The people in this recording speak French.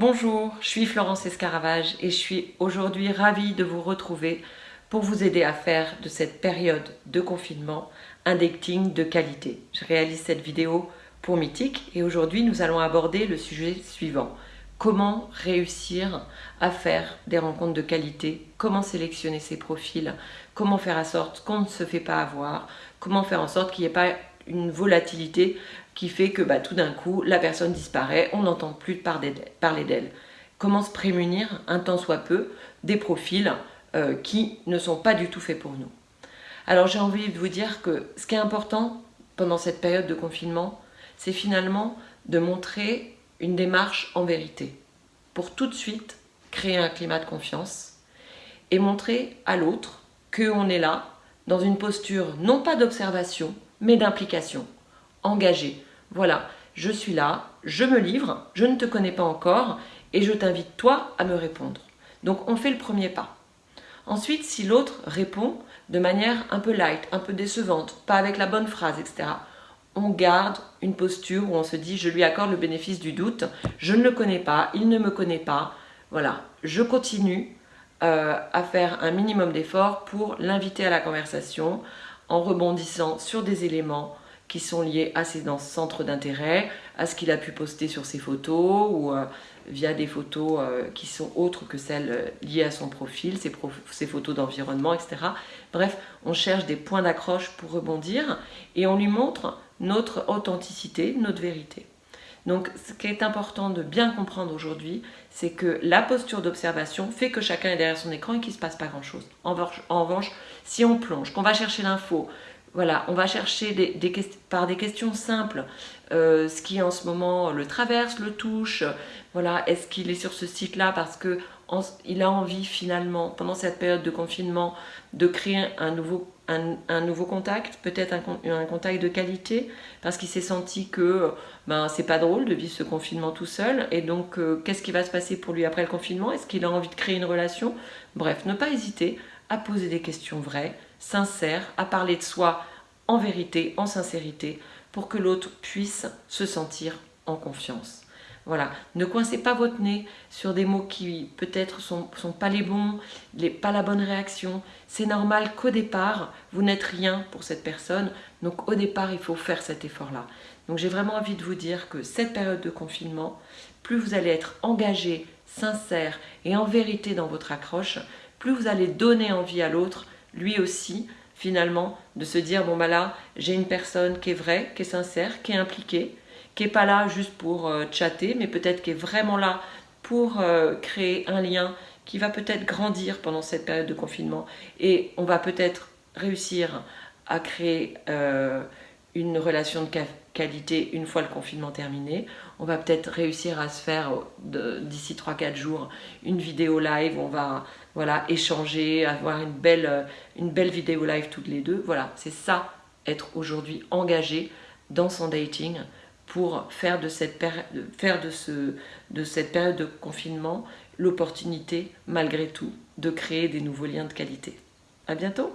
Bonjour, je suis Florence Escaravage et je suis aujourd'hui ravie de vous retrouver pour vous aider à faire de cette période de confinement un dating de qualité. Je réalise cette vidéo pour Mythique et aujourd'hui nous allons aborder le sujet suivant. Comment réussir à faire des rencontres de qualité, comment sélectionner ses profils, comment faire en sorte qu'on ne se fait pas avoir, comment faire en sorte qu'il n'y ait pas une volatilité qui fait que bah, tout d'un coup, la personne disparaît, on n'entend plus parler d'elle. Comment se prémunir, un temps soit peu, des profils euh, qui ne sont pas du tout faits pour nous? Alors j'ai envie de vous dire que ce qui est important pendant cette période de confinement, c'est finalement de montrer une démarche en vérité, pour tout de suite créer un climat de confiance et montrer à l'autre qu'on est là dans une posture non pas d'observation, mais d'implication, engagée. Voilà, je suis là, je me livre, je ne te connais pas encore et je t'invite toi à me répondre. Donc on fait le premier pas. Ensuite, si l'autre répond de manière un peu light, un peu décevante, pas avec la bonne phrase, etc., on garde une posture où on se dit je lui accorde le bénéfice du doute, je ne le connais pas, il ne me connaît pas, voilà, je continue euh, à faire un minimum d'efforts pour l'inviter à la conversation en rebondissant sur des éléments qui sont liés à ses centres d'intérêt, à ce qu'il a pu poster sur ses photos ou euh, via des photos euh, qui sont autres que celles euh, liées à son profil, ses, ses photos d'environnement, etc. Bref, on cherche des points d'accroche pour rebondir et on lui montre notre authenticité, notre vérité. Donc ce qui est important de bien comprendre aujourd'hui, c'est que la posture d'observation fait que chacun est derrière son écran et qu'il ne se passe pas grand-chose. En, en, revanche, si on plonge, qu'on va chercher l'info, voilà, on va chercher par des questions simples euh, ce qui en ce moment le traverse, le touche. Voilà, est-ce qu'il est sur ce site-là parce que il a envie finalement, pendant cette période de confinement, de créer un nouveau, un, nouveau contact, peut-être un, contact de qualité, parce qu'il s'est senti que ben, c'est pas drôle de vivre ce confinement tout seul, et donc euh, qu'est-ce qui va se passer pour lui après le confinement? Est-ce qu'il a envie de créer une relation? Bref, ne pas hésiter à poser des questions vraies, sincères, à parler de soi en vérité, en sincérité, pour que l'autre puisse se sentir en confiance. Voilà, ne coincez pas votre nez sur des mots qui peut-être sont, sont pas les bons, pas la bonne réaction. C'est normal qu'au départ, vous n'êtes rien pour cette personne, donc au départ, il faut faire cet effort-là. Donc j'ai vraiment envie de vous dire que cette période de confinement, plus vous allez être engagé, sincère et en vérité dans votre accroche, plus vous allez donner envie à l'autre, lui aussi, finalement, de se dire, bon bah là, j'ai une personne qui est vraie, qui est sincère, qui est impliquée, qui n'est pas là juste pour euh, chatter, mais peut-être qui est vraiment là pour euh, créer un lien qui va peut-être grandir pendant cette période de confinement. Et on va peut-être réussir à créer euh, une relation de qualité une fois le confinement terminé. On va peut-être réussir à se faire d'ici 3-4 jours une vidéo live, on va voilà, échanger, avoir une belle, une belle vidéo live toutes les deux. Voilà, c'est ça, être aujourd'hui engagé dans son dating pour faire de cette, période de confinement l'opportunité, malgré tout, de créer des nouveaux liens de qualité. À bientôt